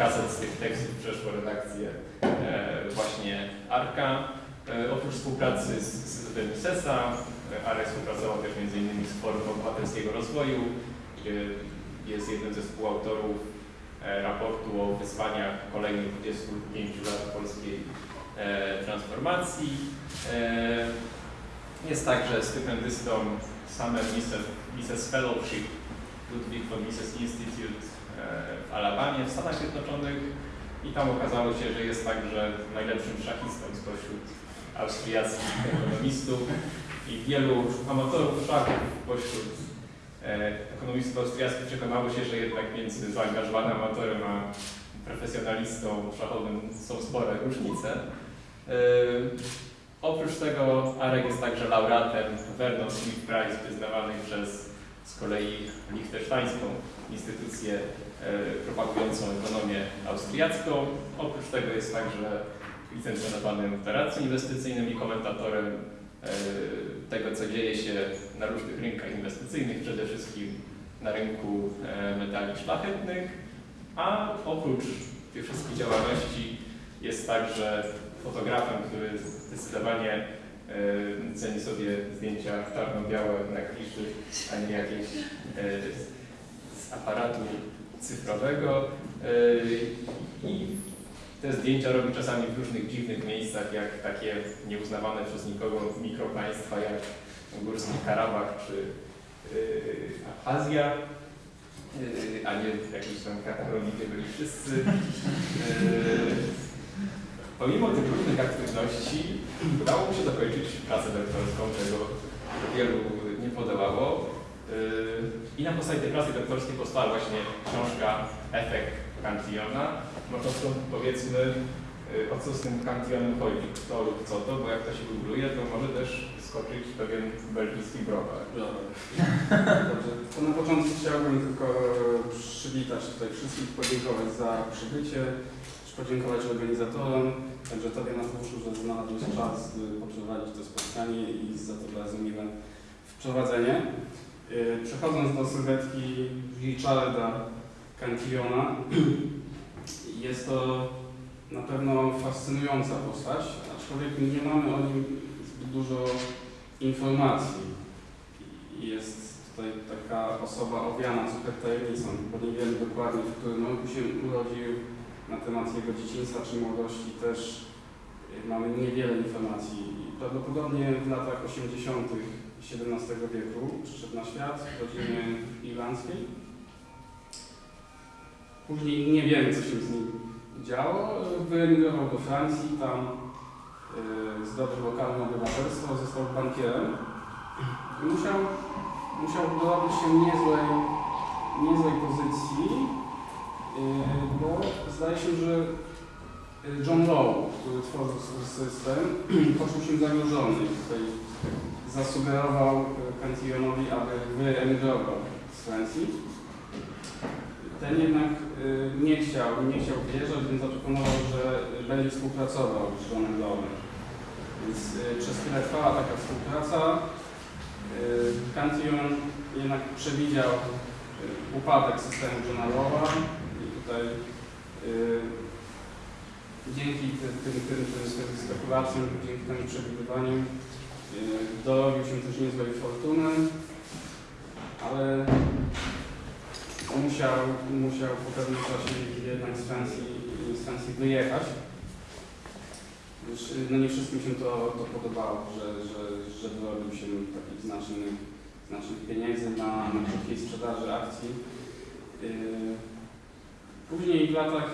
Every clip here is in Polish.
Kilkaset z tych tekstów przeszło redakcję e, właśnie Arka. E, Oprócz współpracy z Instytutem Misesa, e, Arek współpracował też m.in. z Forum Obywatelskiego Rozwoju, jest jednym ze współautorów raportu o wyzwaniach kolejnych 25 lat polskiej transformacji. Jest także stypendystą Summer Mises, Mises Fellowship Ludwig von Mises Institute w Alabamie w Stanach Zjednoczonych i tam okazało się, że jest także najlepszym szachistą spośród austriackich ekonomistów i wielu amatorów szachów pośród e, ekonomistów austriackich przekonało się, że jednak między zaangażowanym amatorem a profesjonalistą szachowym są spore różnice. E, oprócz tego Arek jest także laureatem Vernon Smith Prize przyznawanej przez z kolei liechtensteińską instytucję e, propagującą ekonomię austriacką. Oprócz tego jest także licencjonowanym w operacji inwestycyjnym i komentatorem e, tego, co dzieje się na różnych rynkach inwestycyjnych, przede wszystkim na rynku e, metali szlachetnych, a oprócz tych wszystkich działalności jest także fotografem, który zdecydowanie ceni sobie zdjęcia czarno-białe na kliszy, a nie jakieś e, z aparatu cyfrowego. E, I te zdjęcia robi czasami w różnych dziwnych miejscach, jak takie nieuznawane przez nikogo mikropaństwa jak Górski Karabach czy Azja, yy, a nie jakieś tam Katalonii, gdzie byli wszyscy. Pomimo tych różnych aktywności udało mu się dokończyć pracę doktorską, czego wielu nie podołało. Yy, I na podstawie tej pracy doktorskiej powstała właśnie książka Efekt Cantillona. Może to powiedzmy, y, o co z tym Cantillionem chodzi, kto lub co to, bo jak to się googluje, to może też skoczyć pewien belgijski browar. Dobrze, to na początku chciałbym tylko przywitać tutaj wszystkich, podziękować za przybycie, podziękować organizatorom, także Tobie Mateuszu, że znalazłeś czas, poprowadzić to spotkanie i za to bardzo miłe wprowadzenie. Yy, Przechodząc do sylwetki Richarda Cantillona, jest to na pewno fascynująca postać, aczkolwiek nie mamy o nim zbyt dużo informacji. Jest tutaj taka osoba owiana super tajemnicą, bo nie wiemy dokładnie, w którym roku się urodził, na temat jego dzieciństwa czy młodości też mamy niewiele informacji. Prawdopodobnie w latach 80. XVII wieku przyszedł na świat w rodzinie irlandzkiej. Później nie wiemy, co się z nim działo. Wyemigrował do Francji, tam y, zdobył lokalne obywatelstwo, został bankierem. I musiał, musiał dorobić się niezłej, niezłej pozycji, bo zdaje się, że y, John Law, który tworzył system, poczuł się zagrożony tutaj zasugerował y, Cantillionowi, aby wyemigrował z Francji. Ten jednak nie chciał, nie chciał wyjeżdżać, więc zaproponował, że będzie współpracował z Johnem Lawem. Więc przez chwilę trwała taka współpraca. Cantillon jednak przewidział upadek systemu Johna Lawa i tutaj y, dzięki tym, tym, tym, tym, spekulacjom, dzięki temu przewidywaniu y, dorobił się też niezłej fortuny, ale musiał, musiał po pewnym czasie jednak z Francji, z Francji wyjechać. Już, no nie wszystkim się to, to podobało, że, że, że wyrobił się takich znacznych, znacznych pieniędzy na, na krótkiej sprzedaży akcji. Yy, Później w latach,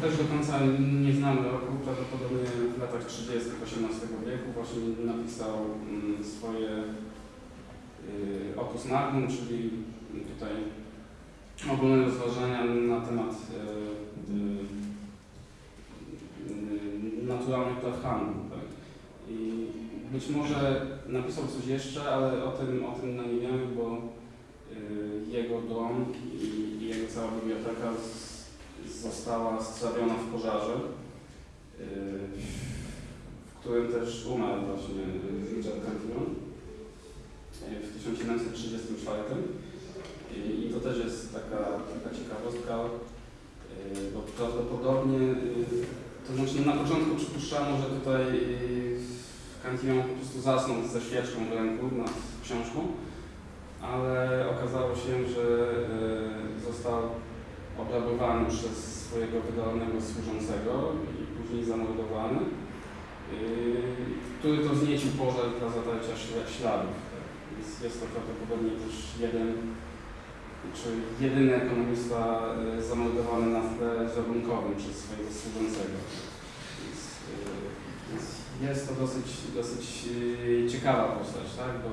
też do końca nie znamy roku, prawdopodobnie w latach 30. XVIII wieku właśnie napisał mm, swoje yy, opus magnum, czyli tutaj ogólne rozważania na temat yy, yy, naturalnych praw handlu. Tak? I być może napisał coś jeszcze, ale o tym, o tym nie wiemy, bo jego dom i, i jego cała biblioteka została strawiona w pożarze, yy, w którym też umarł właśnie Richard Cantillon yy, w 1734. I, to też jest taka, taka ciekawostka, yy, bo prawdopodobnie, to znaczy na początku przypuszczano, że tutaj Cantillon po prostu zasnął ze świeczką w ręku nad książką, ale okazało się, że został obrabowany przez swojego wydolnego służącego i później zamordowany, yy, który to zniecił pożar dla zatarcia śla- śladów. Więc jest to prawdopodobnie też jeden, czy jedyny ekonomista yy, zamordowany na tle zabunkowym przez swojego służącego. Więc, yy, więc jest to dosyć, dosyć ciekawa postać, tak? bo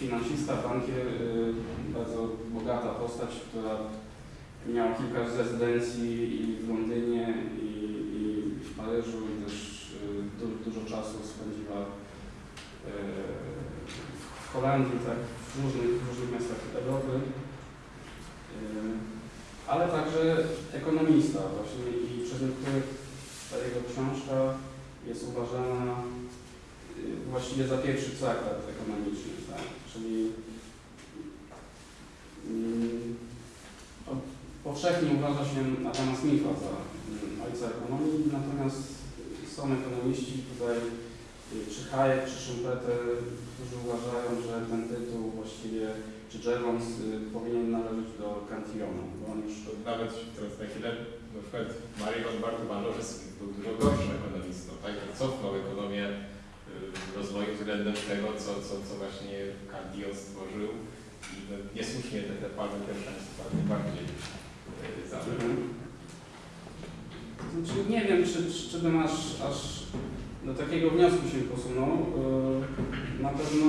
finansista, bankier, bardzo bogata postać, która miała kilka rezydencji i w Londynie, i, i w Paryżu, i też y, du, dużo czasu spędziła y, w Holandii, tak, w różnych, w różnych miastach Europy. Y, ale także ekonomista właśnie i przez niektórych ta jego książka jest uważana właściwie za pierwszy traktat ekonomiczny, tak, czyli mm, Powszechnie uważa się Adama Smitha za mm, ojca ekonomii, natomiast są ekonomiści tutaj, y, czy Hayek, czy Schumpeter, którzy uważają, że ten tytuł właściwie, czy Jevons y, powinien należeć do Cantillona, bo on już nawet teraz na chwilę, na przykład Marion Smith był dużo gorszym ekonomistą, tak? cofnął ekonomię y, rozwoju względem tego, co, co, co właśnie Cantillon stworzył i niesłusznie te, te palmy pierwszeństwa bardziej Znaczy, nie wiem, czy, czy, czy bym aż, aż do takiego wniosku się posunął. Yy, Na pewno,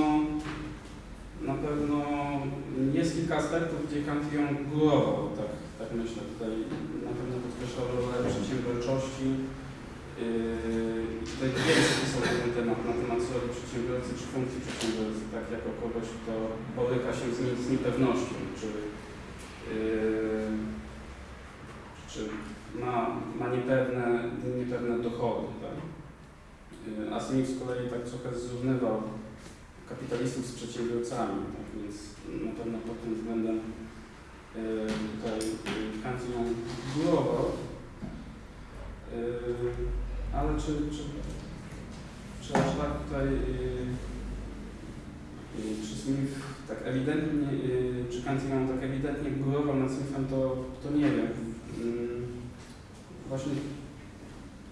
na pewno jest kilka aspektów, gdzie Cantillon górował, tak, tak myślę. Tutaj na pewno podkreślał rolę przedsiębiorczości. Yy, Tutaj więcej pisał ten temat, na temat roli przedsiębiorcy czy funkcji przedsiębiorcy, tak jako kogoś, kto boryka się z, z niepewnością, czy yy, czy ma, ma niepewne, niepewne dochody. Tak? Y, A Smith z kolei tak trochę zrównywał kapitalistów z przedsiębiorcami, tak? więc na pewno pod tym względem y, tutaj y, Cantillon górował. Y, Ale czy, czy, czy aż tak tutaj y, y, czy Smith tak ewidentnie, czy Cantillon tak ewidentnie górował nad Smithem, to, to nie wiem. Właśnie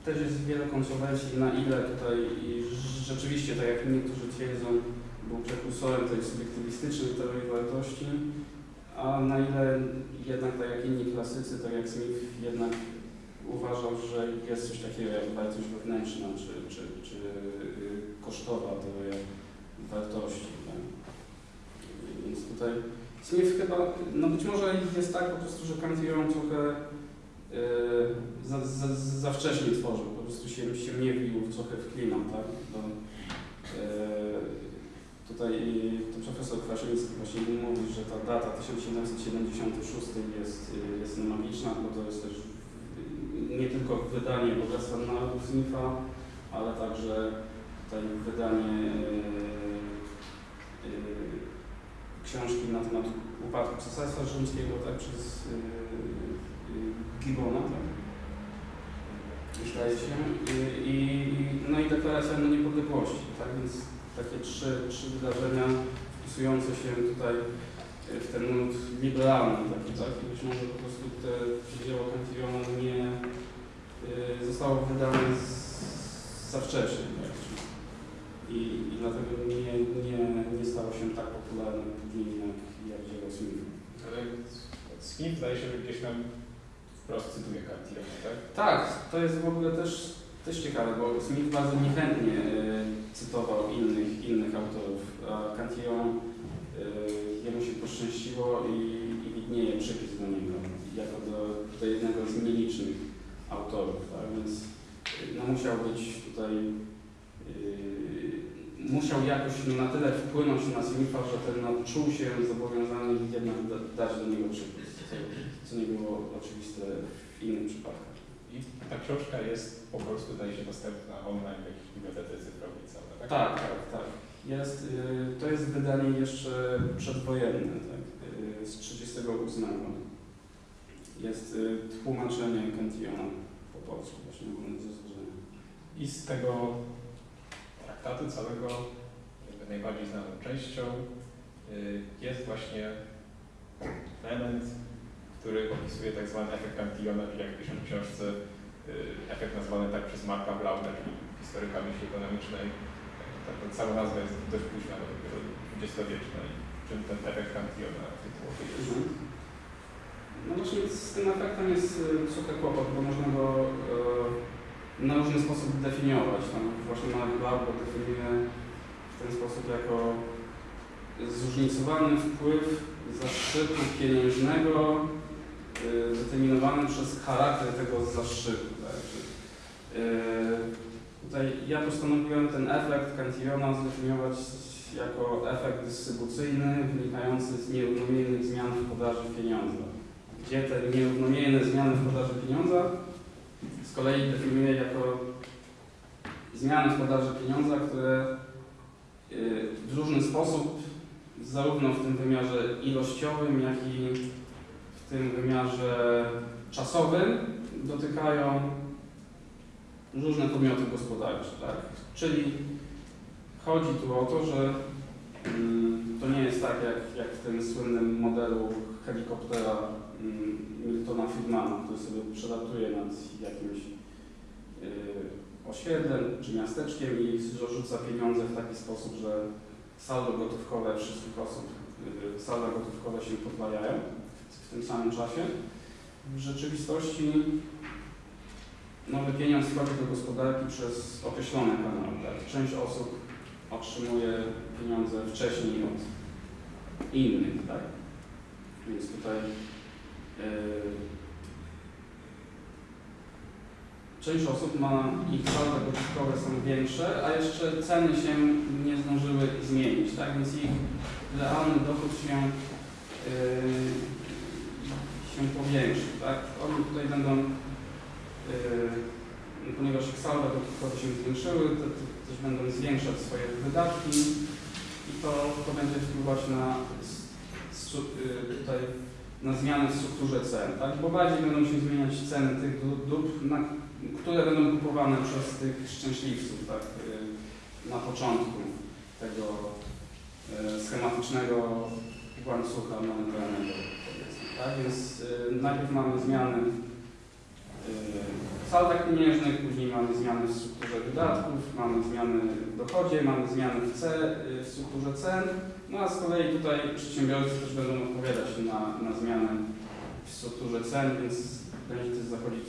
też jest wiele kontrowersji, na ile tutaj i rzeczywiście, tak jak niektórzy twierdzą, był prekursorem tej subiektywistycznej teorii wartości, a na ile jednak tak jak inni klasycy, tak jak Smith, jednak uważał, że jest coś takiego jak wartość wewnętrzna, czy, czy, czy y, kosztowa teoria wartości. Tak? Więc tutaj Smith chyba, no być może jest tak po prostu, że Cantillon trochę yy, za, za, za wcześnie tworzył, po prostu się, się nie wił trochę w klimat, tak? Bo, yy, tutaj to profesor Kwasiński właśnie mówi, że ta data 1776 jest, yy, jest magiczna, bo to jest też yy, nie tylko wydanie Bogactwa Narodów Smitha, ale także tutaj wydanie yy, yy, książki na temat upadku Cesarstwa Rzymskiego tak, przez Gibbona, tak? Zdaje się. I, no i deklaracja no niepodległości, tak? Więc takie trzy, trzy wydarzenia wpisujące się tutaj w ten nurt liberalny taki, tak? I być może po prostu te dzieło Cantillona nie y, zostało wydane z, za wcześnie. Tak? I, I dlatego nie, nie, nie stało się tak popularne później jak, jak dzieło Smitha. Ale Smith zdaje się, że gdzieś tam wprost cytuje tak? Tak, to jest w ogóle też, też ciekawe, bo Smith bardzo niechętnie y, cytował innych, innych autorów, a Cantillon y, jemu się poszczęściło i, i widnieje przypis do niego, jako do, do jednego z nielicznych autorów, tak? więc y, no, musiał być tutaj, musiał jakoś na tyle wpłynąć na Smitha, że ten no, czuł się zobowiązany jednak da, dać do niego przypis, co, nie było oczywiste w innych przypadkach. I ta książka jest po prostu, zdaje się, dostępna online w jakiejś bibliotece cyfrowej tak? Tak, tak, tak. Jest, y, to jest wydanie jeszcze przedwojenne, tak, y, z 38. Jest y, tłumaczenie Cantillona po polsku, właśnie ogólne zaznaczenie. I z tego traktatu całego najbardziej znaną częścią y, jest właśnie element, który opisuje tak zwany efekt Cantillona, czyli jak pisze w książce, y, efekt nazwany tak przez Marka Blauna, czyli historyka myśli ekonomicznej. Ta nazwa jest dość późna, bo dopiero dwudziestowieczna. Czym ten efekt Cantillona tytułowy jest? Mhm. No właśnie z tym efektem jest y, trochę kłopot, bo można go na różny sposób definiować. Tam właśnie Mark Blau go definiuje w ten sposób jako zróżnicowany wpływ zaszczytu pieniężnego y, determinowany przez charakter tego zaszczytu. Tak? Czy, y, Tutaj ja postanowiłem ten efekt Cantillona zdefiniować jako efekt dystrybucyjny wynikający z nierównomiernych zmian w podaży pieniądza. Gdzie te nierównomierne zmiany w podaży pieniądza z kolei definiuję jako zmiany w podaży pieniądza, które y, w różny sposób, zarówno w tym wymiarze ilościowym, jak i w tym wymiarze czasowym, dotykają różne podmioty gospodarcze. Tak? Czyli chodzi tu o to, że mm, to nie jest tak jak, jak w tym słynnym modelu helikoptera Miltona Friedmana, który sobie przelatuje nad jakimś y, osiedlem czy miasteczkiem i rzuca pieniądze w taki sposób, że saldo gotówkowe wszystkich osób, y, salda gotówkowe się podwajają w tym samym czasie. W rzeczywistości nowy pieniądz wchodzi do gospodarki przez określone kanały. Tak? Część osób otrzymuje pieniądze wcześniej od innych, tak? Więc tutaj yy, część osób ma, ich salda gotówkowe są większe, a jeszcze ceny się nie zdążyły zmienić, tak? Więc ich realny dochód się, yy, się powiększy, tak? Oni tutaj będą Yy, ponieważ ich salda gotówkowe się zwiększyły, to, to też będą zwiększać swoje wydatki i to, to będzie wpływać na, yy, tutaj, na zmiany w strukturze cen, tak? bo bardziej będą się zmieniać ceny tych dó- dóbr, które będą kupowane przez tych szczęśliwców tak? Yy, na początku tego yy, schematycznego łańcucha monetarnego. Tak? Więc yy, najpierw mamy zmiany w saldach pieniężnych, później mamy zmiany w strukturze wydatków, mamy zmiany w dochodzie, mamy zmiany w, ce, w strukturze cen, no a z kolei tutaj przedsiębiorcy też będą odpowiadać na, na zmiany w strukturze cen, więc będzie też zachodzić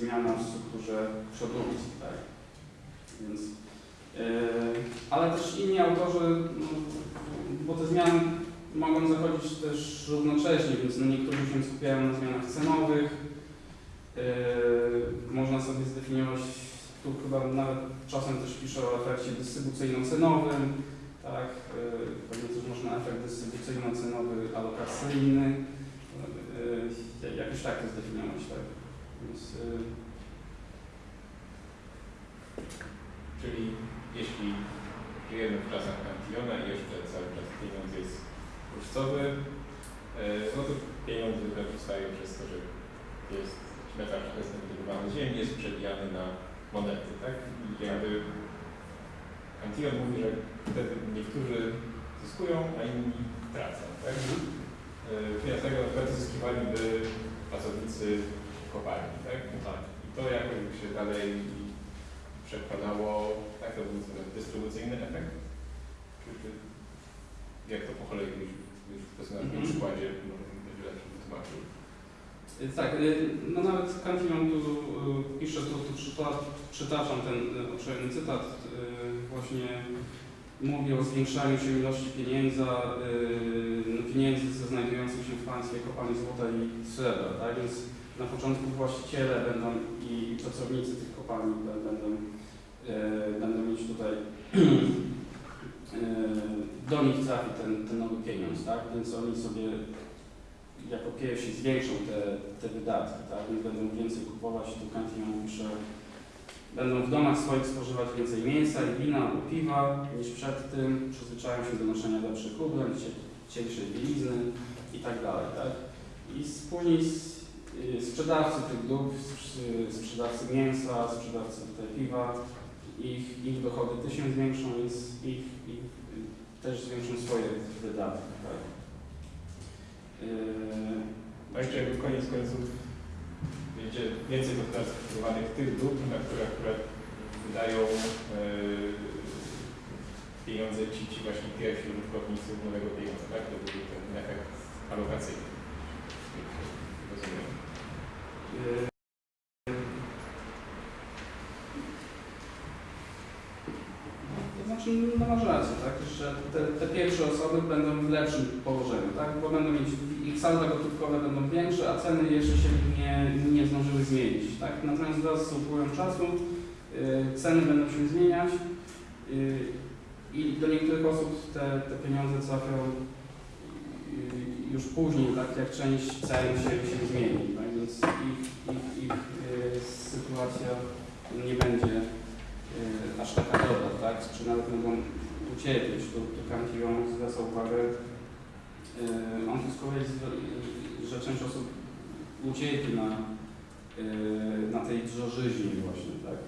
zmiana w strukturze produkcji, tak? Więc, yy, ale też inni autorzy, no, bo te zmiany mogą zachodzić też równocześnie, więc no niektórzy się skupiają na zmianach cenowych, Yy, można sobie zdefiniować, tu chyba nawet czasem też pisze o efekcie dystrybucyjno-cenowym, tak, yy, pewnie też można efekt dystrybucyjno-cenowy alokacyjny, yy, jakoś tak to zdefiniować, tak. Więc, Czyli jeśli żyjemy w czasach Cantillona i jeszcze cały czas pieniądz jest yy, no to pieniądze powstają przez to, że jest metal perspektywowany ziemi, jest przebijany na monety, tak? I jakby Cantillon mówi, że wtedy niektórzy zyskują, a inni tracą, tak? y, finansowego na przykład zyskiwaliby pracownicy kopalni, tak? Tak. I to jakoś by się dalej przekładało, tak to był dystrybucyjny efekt? Czy, czy jak to po kolei już, już na tym Mhm. przykładzie może być lepszy wytłumaczył? Y, Tak, y, no nawet Cantillon tu y, pisze, tu, tu przyta, przytaczam ten y, obszerny cytat, y, właśnie mówi o zwiększaniu się ilości pieniędzy, y, no, pieniędzy ze znajdujących się w państwie kopalni złota i srebra, tak? Więc na początku właściciele będą i, pracownicy tych kopalni bę- będą, y, będą mieć tutaj y, do nich trafi ten, ten nowy pieniądz, tak? Więc oni sobie jako pierwsi zwiększą te, te wydatki, tak? Więc będą więcej kupować, tu Cantillon pisze, będą w domach swoich spożywać więcej mięsa i wina albo piwa niż przed tym, przyzwyczają się do noszenia lepszych ubrań, cie- cieńszej bielizny i tak dalej, tak? I później y, sprzedawcy tych dóbr, sprz- sprzedawcy mięsa, sprzedawcy tutaj piwa, ich, ich dochody też się zwiększą, więc ich, ich y, też zwiększą swoje wydatki, tak? Yy, No jeszcze jakby koniec końców będzie więcej wypracowanych tych dóbr, na które akurat wydają e, pieniądze ci, ci właśnie pierwsi użytkownicy nowego pieniądza, tak? To był ten efekt alokacyjny. Rozumiem. Yy, znaczy, no masz rację, tak, że pierwsze osoby będą w lepszym położeniu, tak, bo będą mieć, ich salda gotówkowe będą większe, a ceny jeszcze się nie, nie zdążyły zmienić, tak. Natomiast wraz z upływem czasu yy, ceny będą się zmieniać yy, i do niektórych osób te, te pieniądze trafią yy, już później, tak, jak część cen się, się zmieni, tak, więc ich, ich, ich sytuacja nie będzie aż taka dobra, tak? Czy nawet mogą ucierpieć. Tu, tu Cantillon zwraca uwagę, yy, on tu że część osób ucierpi na, yy, na tej drożyźnie właśnie, tak?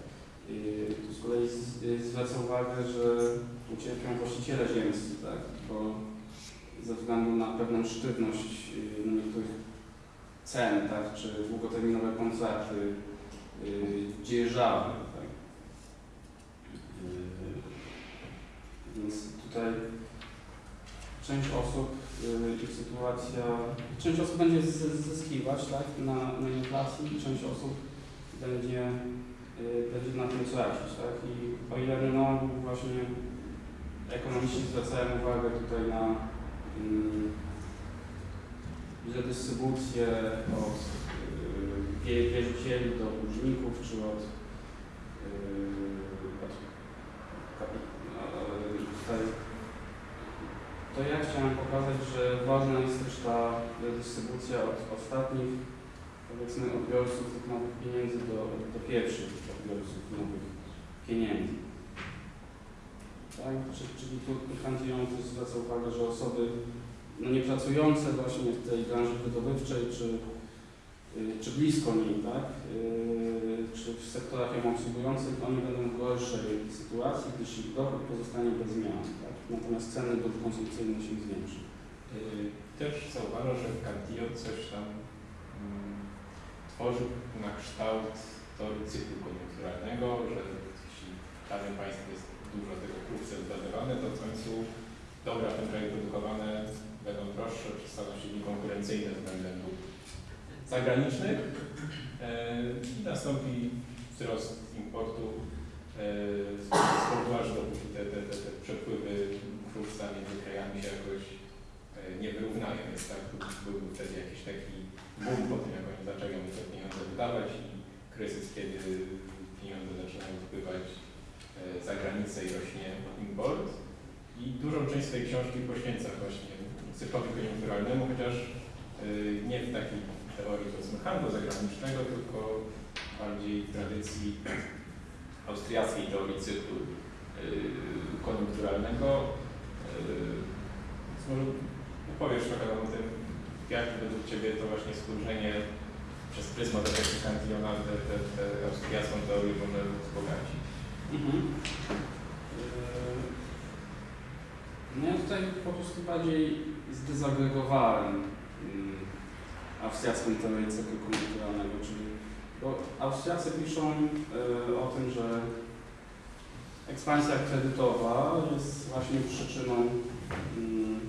Yy, tu z kolei yy, zwraca uwagę, że ucierpią właściciele ziemscy, tak? Bo ze względu na pewną sztywność no niektórych cen, tak? Czy długoterminowe yy, dzierżawy, tak? Więc tutaj część osób, yy, ich sytuacja, część osób będzie zyskiwać tak, na, na inflacji i część osób będzie, yy, będzie na tym tracić. Tak? I o ile no, właśnie ekonomiści zwracają uwagę tutaj na yy, redystrybucję od yy, wie- wierzycieli do dłużników, czy od Yy, od kapi- yy, tutaj, to ja chciałem pokazać, że ważna jest też ta dystrybucja od ostatnich, powiedzmy, odbiorców tych nowych pieniędzy do, do pierwszych odbiorców nowych pieniędzy. Tak? Czyli, tu Cantillon też zwraca uwagę, że osoby no, niepracujące właśnie w tej branży wydobywczej, czy czy blisko niej, tak? Y, Czy w sektorach ją obsługujących, oni będą w gorszej sytuacji, gdyż ich dochód pozostanie bez zmian, tak? Natomiast ceny dóbr konsumpcyjnych się zwiększą. Yy, Też zauważam, że Cantillon coś tam mm, tworzył na kształt teorii cyklu koniunkturalnego, że jeśli w danym państwie jest dużo tego kursu zbazowane, to w końcu dobra w tym kraju produkowane będą droższe, czy staną się niekonkurencyjne względem dóbr zagranicznych i nastąpi wzrost importu z z powodu, aż dopóki te, te, te, te przepływy kruszca między krajami się jakoś e, nie wyrównają, więc tak byłby wtedy jakiś taki boom po tym, jak oni zaczęli te pieniądze wydawać i kryzys, kiedy pieniądze zaczynają wpływać e, za granicę i rośnie import. I dużą część swojej książki poświęca właśnie cyklowi koniunkturalnemu, chociaż e, nie w takiej teorii powiedzmy handlu zagranicznego, tylko bardziej w tradycji austriackiej teorii cyklu e, koniunkturalnego. Yy, może opowiesz trochę o tym, jak według Ciebie to właśnie spojrzenie przez pryzmat efektu Cantillona tę te, te austriacką teorię może wzbogacić. Mhm. Yy, No ja tutaj po prostu bardziej zdezagregowałem mm, austriacką teorię cyklu koniunkturalnego, czyli bo Austriacy piszą y, o tym, że ekspansja kredytowa jest właśnie przyczyną mm,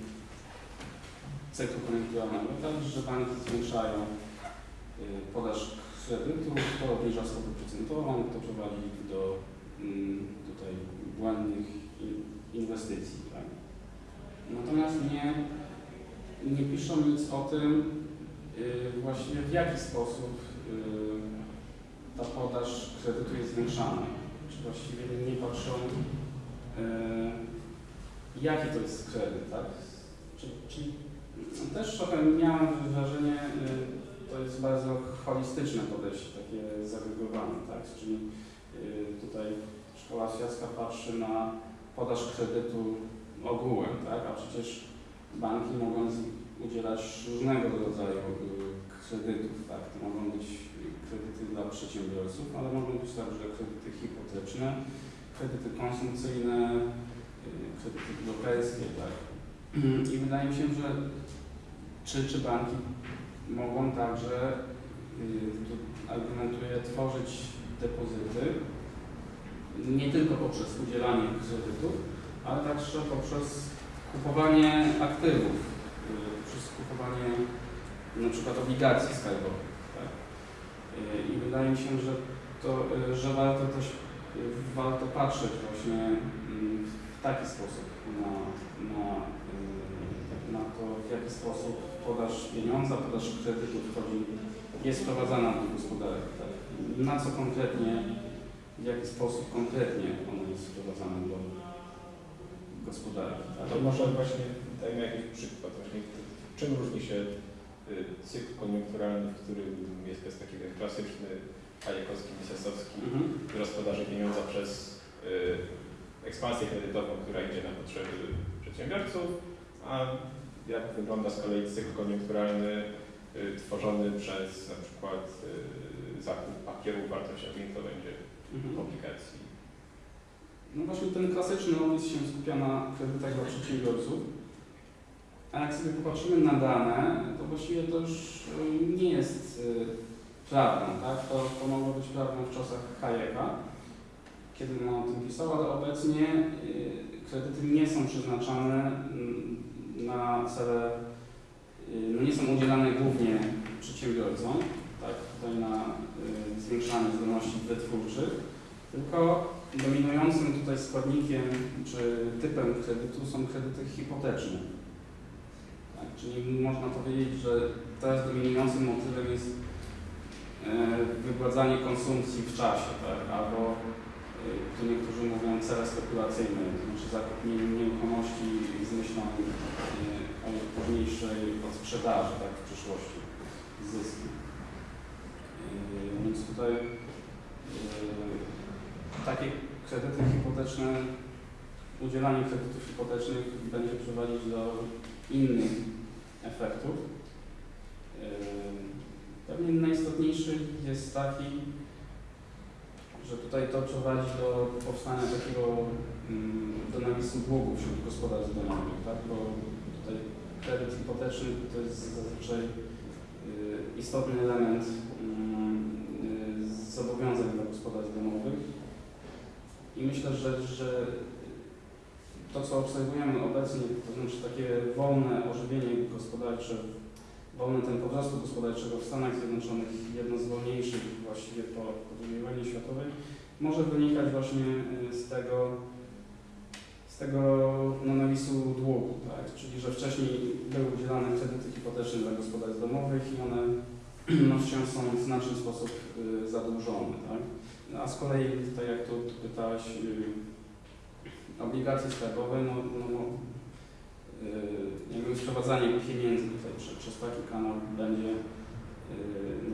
cyklu koniunkturalnego, tak, że banki zwiększają y, podaż kredytu, to obniża stopę procentową, to prowadzi do mm, tutaj błędnych in- inwestycji. Tak? Natomiast nie, nie piszą nic o tym y, właściwie w jaki sposób y, ta podaż kredytu jest zwiększana. Czy właściwie nie patrzą y, jaki to jest kredyt, tak? Czyli, czyli też trochę miałem wrażenie, to jest bardzo holistyczne podejście, takie zagregowane, tak? Czyli tutaj szkoła austriacka patrzy na podaż kredytu ogółem, tak? A przecież banki mogą udzielać różnego rodzaju y, kredytów, tak? To mogą być kredyty dla przedsiębiorców, ale mogą być także kredyty hipoteczne, kredyty konsumpcyjne, y, kredyty deweloperskie, tak? I wydaje mi się, że czy, czy banki mogą także, y, tu argumentuję, tworzyć depozyty nie tylko poprzez udzielanie kredytów, ale także poprzez kupowanie aktywów, kupowanie na przykład obligacji skarbowych. Tak? I wydaje mi się, że, to, że warto też warto patrzeć właśnie mm, w taki sposób na, na, y, na to, w jaki sposób podaż pieniądza, podaż kredytów wchodzi, jest wprowadzana do gospodarki. Tak? Na co konkretnie, w jaki sposób konkretnie ona jest wprowadzana do gospodarki. A Tak? to może właśnie dajmy jakiś przykład. Właśnie, czym różni się y, cykl koniunkturalny, w którym jest bez takiego klasyczny Hayekowski, Misesowski, Mhm. gospodarzy pieniądza przez y, ekspansję kredytową, która idzie na potrzeby przedsiębiorców, a jak wygląda z kolei cykl koniunkturalny y, tworzony przez na przykład y, zakup papierów wartościowych, to będzie Mhm. obligacji. No właśnie ten klasyczny opis się skupia na kredytach dla przedsiębiorców. A jak sobie popatrzymy na dane, to właściwie to już y, nie jest y, prawdą, tak? To, to mogło być prawdą w czasach Hayeka, kiedy on o tym pisał, ale obecnie y, kredyty nie są przeznaczane mm, na cele, no nie są udzielane głównie przedsiębiorcom, tak? Tutaj na zwiększanie zdolności wytwórczych, tylko dominującym tutaj składnikiem czy typem kredytu są kredyty hipoteczne. Tak, czyli można powiedzieć, że teraz dominującym motywem jest e, wygładzanie konsumpcji w czasie, tak? albo e, tu niektórzy mówią cele spekulacyjne, to znaczy zakup nie- nieruchomości z myślą e, o późniejszej odsprzedaży tak, w przyszłości, zysku. Więc tutaj takie kredyty hipoteczne, udzielanie kredytów hipotecznych będzie prowadzić do innych efektów. Pewnie najistotniejszy jest taki, że tutaj to prowadzi do powstania takiego mm, do nawisu długu wśród gospodarstw domowych, tak? bo tutaj kredyt hipoteczny to jest zazwyczaj yy, istotny element mm, yy, zobowiązań dla gospodarstw domowych. I myślę, że, że to, co obserwujemy obecnie, to znaczy takie wolne ożywienie gospodarcze, wolny tempo wzrostu gospodarczego w Stanach Zjednoczonych, jedno z wolniejszych właściwie po II wojnie światowej, może wynikać właśnie y, z tego, z tego no, nawisu długu, tak? czyli że wcześniej były udzielane kredyty hipoteczne dla gospodarstw domowych i one no, wciąż są w znaczny sposób y, zadłużone. Tak? A z kolei, tak jak tu, pytałeś, yy, obligacje skarbowe, no, no, no yy, jakby sprowadzanie pieniędzy tutaj przez, przez taki kanał będzie, yy,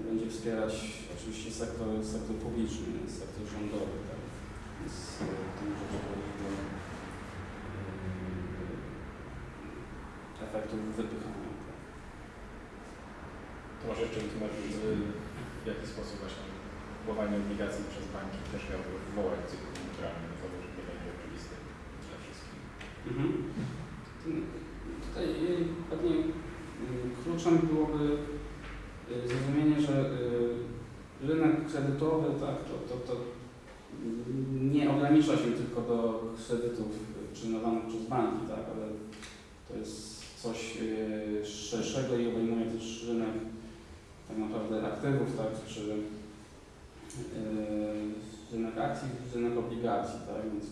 będzie wspierać oczywiście sektor, sektor publiczny, sektor rządowy, tak? Więc yy, to może doprowadzić do yy, efektów wypychania. Tak? To może jeszcze wytłumaczyć, w jaki sposób właśnie kupowanie obligacji przez banki też miałoby wywołać cykl koniunkturalny, no to może nie będzie oczywiste dla wszystkich. Mhm. Tutaj pewnie kluczem byłoby y, zrozumienie, że y, rynek kredytowy tak, to, to, to nie ogranicza się tylko do kredytów przyjmowanych przez banki, tak, ale to jest coś y, szerszego i obejmuje też rynek tak naprawdę aktywów, tak, czy rynek akcji, rynek obligacji, tak, więc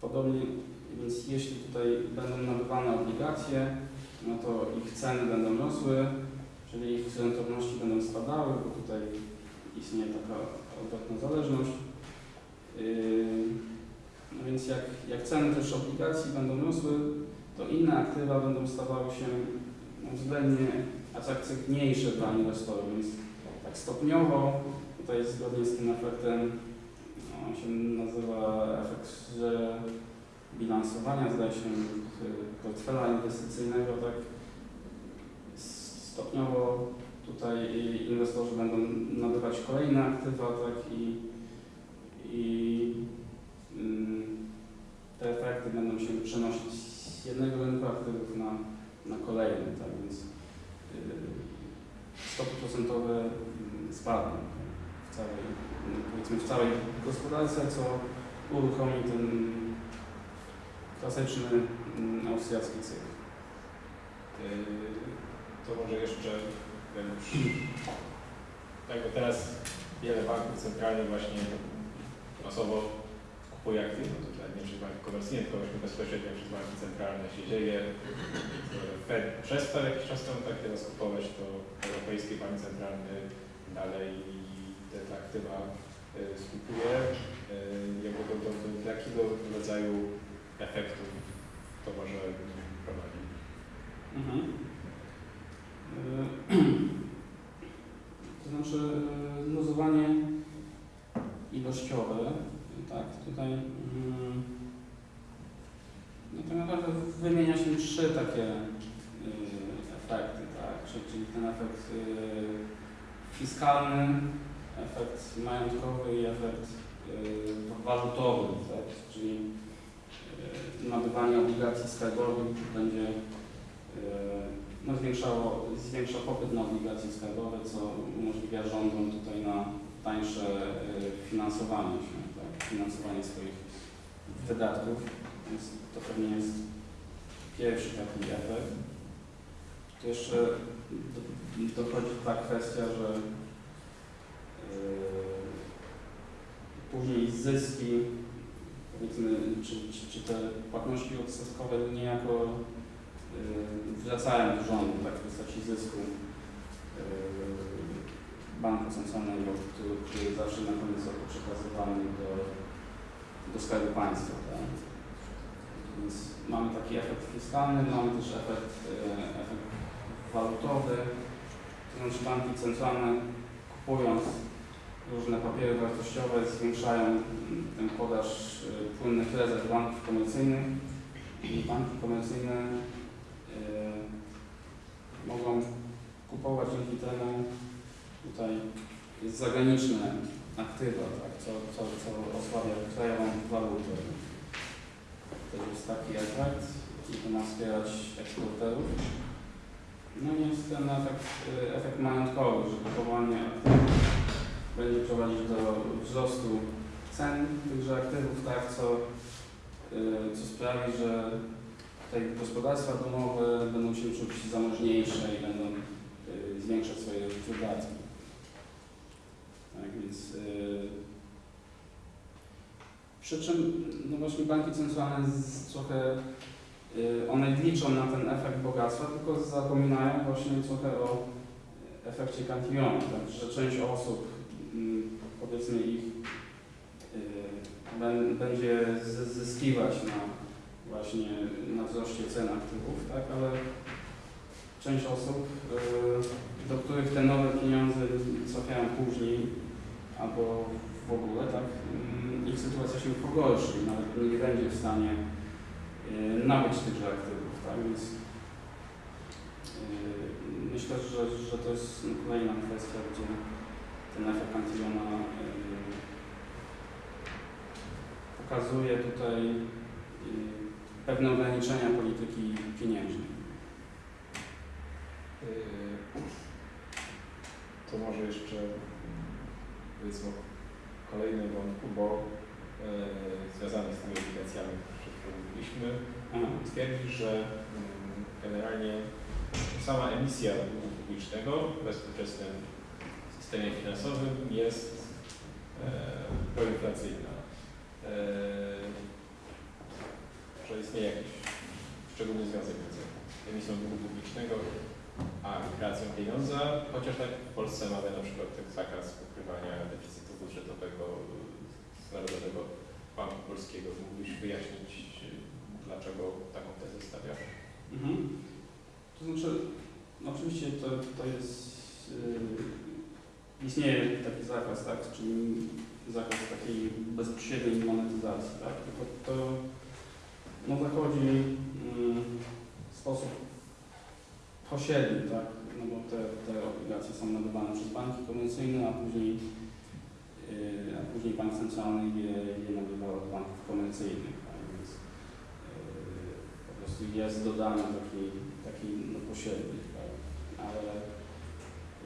podobnie, więc jeśli tutaj będą nabywane obligacje, no to ich ceny będą rosły, czyli ich rentowności będą spadały, bo tutaj istnieje taka odwrotna zależność. Yy, No więc jak, jak ceny też obligacji będą rosły, to inne aktywa będą stawały się względnie atrakcyjniejsze dla inwestorów, więc tak stopniowo, tutaj zgodnie z tym efektem, no, on się nazywa efekt że bilansowania, zdaje się, portfela inwestycyjnego, tak? Stopniowo tutaj inwestorzy będą nabywać kolejne aktywa, tak? I, i ym, te efekty będą się przenosić z jednego rynku aktywów na, na kolejny, tak? Więc y, stopy procentowe y, spadną w całej, powiedzmy w całej gospodarce, co uruchomi ten klasyczny austriacki cykl. To może jeszcze, już, jakby teraz wiele banków centralnych właśnie masowo kupuje aktywy, no to tak nie przez banki komercyjne, tylko właśnie bezpośrednio przez banki centralne się dzieje. Fed przestał jakiś czas temu tak teraz kupować, to Europejski Bank Centralny dalej te, aktywa y, skupuje. Jakby do, do, do jakiego rodzaju efektów to może prowadzić? Mhm. Y, To znaczy y, luzowanie ilościowe, tak, tutaj mm, no tak naprawdę wymienia się trzy takie y, efekty, tak, czyli czyli ten efekt y, fiskalny, efekt majątkowy i efekt y, walutowy, tak, czyli y, nabywanie obligacji skarbowych będzie y, no, zwiększało, zwiększa popyt na obligacje skarbowe, co umożliwia rządom tutaj na tańsze y, finansowanie się, tak, finansowanie swoich wydatków, więc to pewnie jest pierwszy taki efekt. Tu jeszcze do, dochodzi ta kwestia, że y, później zyski, powiedzmy, czy, czy, czy te płatności odsetkowe niejako y, wracają do rządu tak w postaci zysku y, banku centralnego, który, który zawsze na koniec roku przekazywany do, do Skarbu Państwa. Tak? Więc mamy taki efekt fiskalny, mamy też efekt, y, efekt walutowy, to znaczy banki centralne kupując różne papiery wartościowe zwiększają ten podaż y, płynnych rezerw banków komercyjnych i banki komercyjne y, mogą kupować dzięki temu tutaj jest zagraniczne aktywa, tak, co, co, co osłabia krajową walutę. To jest taki efekt i to ma wspierać eksporterów. No i jest ten efekt, efekt majątkowy, że kupowanie aktywów będzie prowadzić do wzrostu cen tychże aktywów, tak, co, y, co sprawi, że te gospodarstwa domowe będą się czuć zamożniejsze i będą y, zwiększać swoje wydatki. Tak więc y, przy czym no właśnie banki centralne trochę y, one liczą na ten efekt bogactwa, tylko zapominają właśnie trochę o efekcie Cantillona, tak, że część osób mm, powiedzmy ich bę- będzie zyskiwać na właśnie na wzroście cen aktywów, tak, ale część osób, y, do których te nowe pieniądze trafiają później albo w ogóle, tak, mm, ich sytuacja się pogorszy i nawet nie będzie w stanie y, nabyć tychże aktywów, tak, więc y, myślę, że, że to jest kolejna kwestia, gdzie ten efekt Cantillona y, pokazuje tutaj pewne ograniczenia polityki pieniężnej. Yy, To może jeszcze powiedzmy o kolejnym wątku, bo yy, związany z tymi obligacjami, o których mówiliśmy, twierdzi, że mm, generalnie sama emisja długu publicznego w bezpośrednim systemie finansowym jest e, proinflacyjna. E, że istnieje jakiś szczególny związek między emisją długu publicznego a kreacją pieniądza, chociaż tak w Polsce mamy na przykład zakaz pokrywania deficytu budżetowego z Narodowego Banku Polskiego. Mógłbyś wyjaśnić, dlaczego taką tezę stawiasz? Mhm. To znaczy, no oczywiście to, to jest, yy, istnieje taki zakaz, tak, czyli zakaz takiej bezpośredniej monetyzacji, tak, tylko to no, zachodzi yy, sposób pośredni, tak, no bo te, te obligacje są nabywane przez banki komercyjne, a później, yy, a później bank centralny je, je nabywa od banków komercyjnych, tak, więc yy, po prostu jest dodany taki, taki no, tak? ale,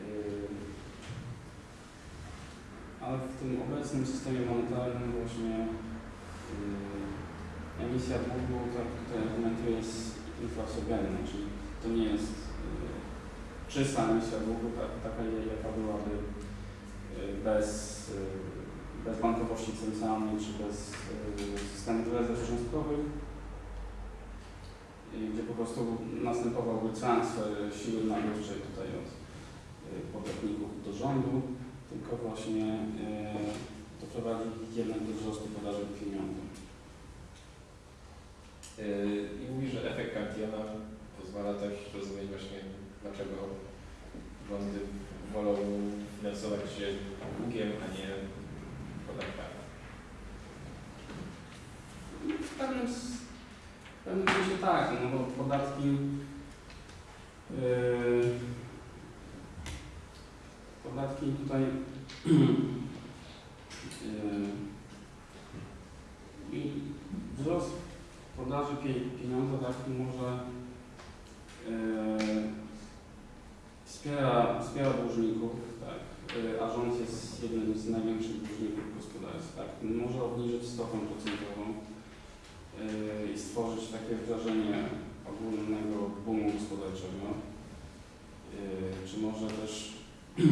yy, ale w tym obecnym systemie monetarnym właśnie yy, emisja długu, tak tutaj argumentuje, jest inflacyjna, czyli to nie jest czysta emisja długu, tak, taka jaka byłaby yy, bez, yy, bez bankowości centralnej czy bez yy, systemów rezerw gdzie po prostu następowałby transfer siły nabywczej tutaj od podatników do rządu, tylko właśnie doprowadzi jednak do wzrostu podaży pieniądza. I mówi, że efekt Cantillona pozwala też zrozumieć właśnie, dlaczego rządy wolą finansować się długiem, a nie podatkami. W pewnym, w pewnym sensie tak, no bo podatki yy, podatki tutaj yy, i wzrost podaży pie, pieniądza tak może yy, wspiera, wspiera dłużników, tak, yy, a rząd jest jednym z największych dłużników w gospodarstwie, tak, może obniżyć stopę procentową yy, i stworzyć takie wrażenie ogólnego boomu gospodarczego. Yy, Czy może też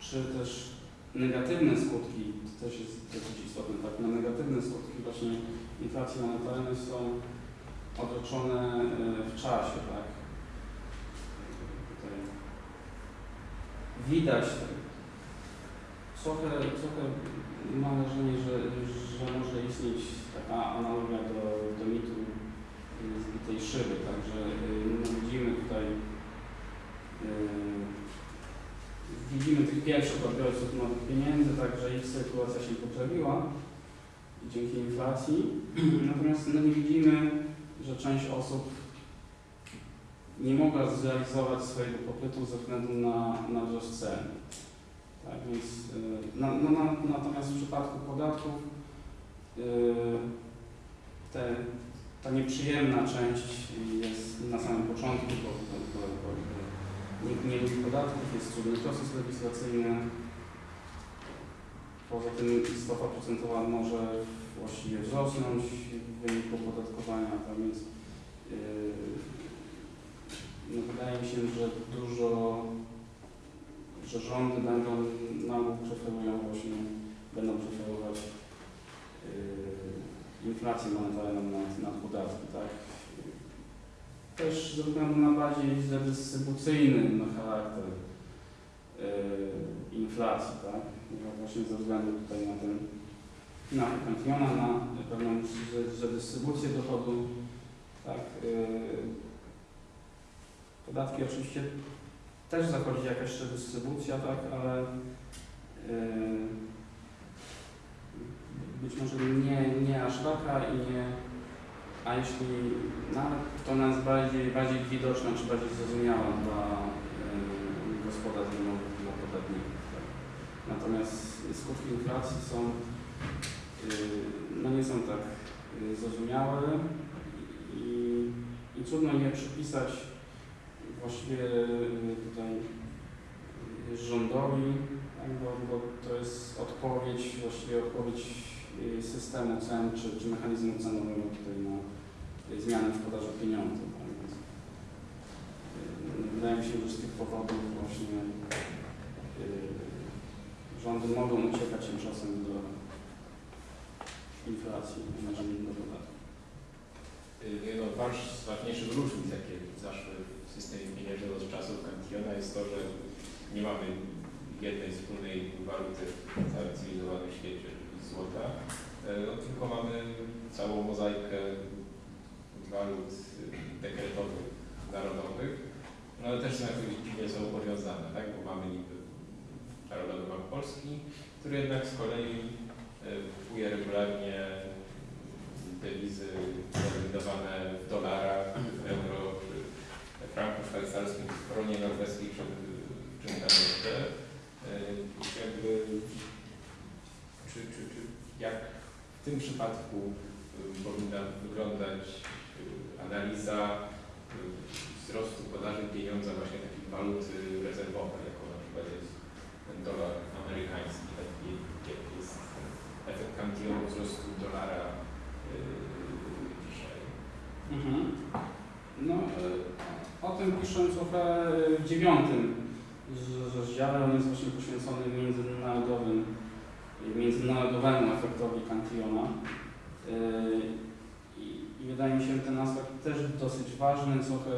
czy też negatywne skutki, to też jest dosyć istotne, tak, no negatywne skutki właśnie inflacji monetarnej są odroczone yy, w czasie, tak. Tutaj widać trochę, trochę mam wrażenie, że, że może istnieć taka analogia do, do mitu zbitej szyby, także y, no, widzimy tutaj y, widzimy tych pierwszych odbiorców nowych pieniędzy, także ich sytuacja się poprawiła dzięki inflacji, natomiast no, nie widzimy, że część osób nie mogła zrealizować swojego popytu ze względu na, na wzrost cen. Tak więc, y, na, no, na, natomiast w przypadku podatków y, te, ta nieprzyjemna część jest na samym początku, bo, bo, bo, bo, nie lubi podatków, jest trudny proces legislacyjny. Poza tym stopa procentowa może właściwie wzrosnąć w wyniku opodatkowania, tak więc yy, no wydaje mi się, że dużo że rządy będą nam preferują właśnie, będą preferować yy, inflację monetarną nad, nad podatki, tak? Też ze względu na bardziej redystrybucyjny charakter yy, inflacji, tak? Właśnie ze względu tutaj na ten na Cantillona, na pewną redystrybucję dochodu, tak? Yy, podatki oczywiście też zachodzi jakaś redystrybucja, tak, ale yy, być może nie, nie aż taka i nie, a jeśli nawet to nas bardziej, bardziej widoczna czy bardziej zrozumiała dla yy, gospodarstw domowych, dla podatników. Tak. Natomiast skutki inflacji są, no nie są tak yy, zrozumiałe i i trudno je przypisać właściwie y, tutaj y, rządowi, tak, bo, bo to jest odpowiedź, właściwie odpowiedź y, systemu cen czy, czy mechanizmu cenowego tutaj na y, zmiany w podaży pieniądza. Tak, y, wydaje mi się, że z tych powodów właśnie y, rządy mogą uciekać tymczasem do inflacji, nie do podatku. Jedną z waż- z ważniejszych różnic, jakie zaszły w systemie pieniężnym od czasów Cantillona jest to, że nie mamy jednej wspólnej waluty w całym cywilizowanym świecie, złota, e, no, tylko mamy całą mozaikę walut e, dekretowych, narodowych, no ale też są jakoś dziwnie są powiązane, tak? bo mamy niby Narodowy Bank Polski, który jednak z kolei kupuje regularnie dewizy wydawane w dolarach, w euro, czy w franku szwajcarskim, w koronie norweskiej, czy w czym tam jeszcze. Jakby, czy, czy, czy jak w tym przypadku yy, powinna wyglądać yy, analiza yy, wzrostu podaży pieniądza właśnie takiej waluty rezerwowej, jaką na przykład jest ten dolar amerykański, taki jaki jest ten efekt Cantillonu wzrostu dolara yy, dzisiaj. Mhm. No, y, o tym trochę w dziewiątym rozdziale. On jest właśnie poświęcony międzynarodowym, międzynarodowemu efektowi Cantillona. Y, I, wydaje mi się ten aspekt też dosyć ważny, trochę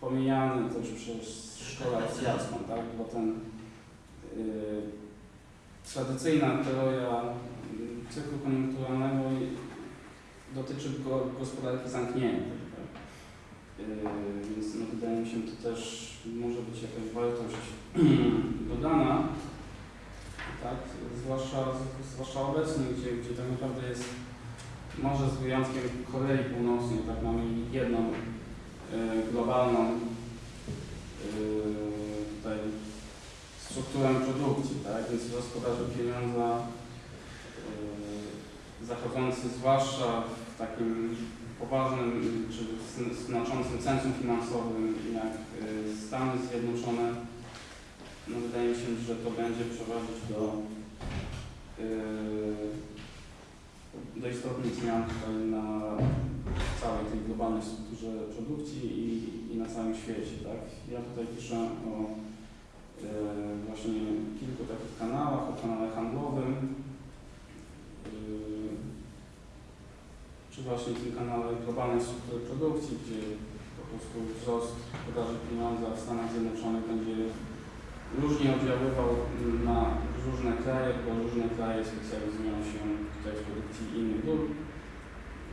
pomijany też przez szkołę austriacką, tak? bo ten y, tradycyjna teoria y, cyklu koniunkturalnego dotyczy go, gospodarki zamkniętej. Tak? Yy, więc no, wydaje mi się, to też może być jakaś wartość dodana, tak? zwłaszcza, zwłaszcza obecnie, gdzie, gdzie tak naprawdę jest, może z wyjątkiem Korei Północnej, tak mamy jedną yy, globalną yy, tutaj strukturę produkcji, tak? więc gospodarze pieniądza yy, zachodzący zwłaszcza w takim poważnym czy zn- znaczącym centrum finansowym jak y, Stany Zjednoczone, no wydaje mi się, że to będzie prowadzić do, y, do istotnych zmian na całej tej globalnej strukturze produkcji i, i na całym świecie. Tak? Ja tutaj piszę o właśnie kilku takich kanałach, o kanale handlowym, y, czy właśnie tym kanale globalnej struktury produkcji, gdzie po prostu wzrost podaży pieniądza w Stanach Zjednoczonych będzie różnie oddziaływał na różne kraje, bo różne kraje specjalizują się tutaj w produkcji innych dóbr,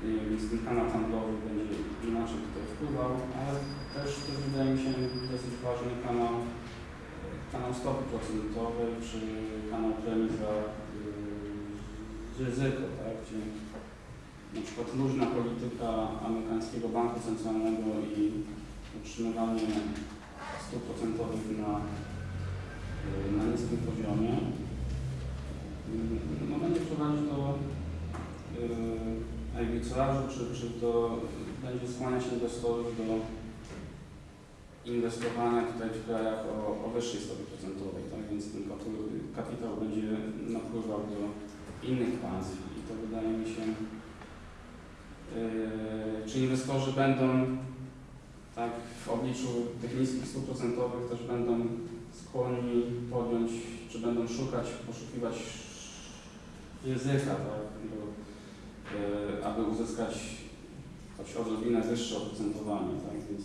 I- więc ten kanał handlowy będzie inaczej tutaj wpływał, ale też to wydaje mi się dosyć ważny kanał, e, kanał stopy procentowej, czy kanał premii za yy, ryzyko, tak, gdzie na przykład luźna polityka amerykańskiego banku centralnego i utrzymywanie stóp procentowych na, y, na niskim poziomie. Y, no, będzie prowadzić do y, arbitrażu, czy, czy do, będzie skłaniać inwestorów do inwestowania tutaj w krajach o, o wyższej stopie procentowej, tak? więc ten kapitał, będzie napływał do innych państw i to wydaje mi się Yy, czy inwestorzy będą tak w obliczu tych niskich stóp procentowych też będą skłonni podjąć, czy będą szukać, poszukiwać ryzyka, tak, yy, aby uzyskać choć odrobinę wyższe oprocentowanie, tak, więc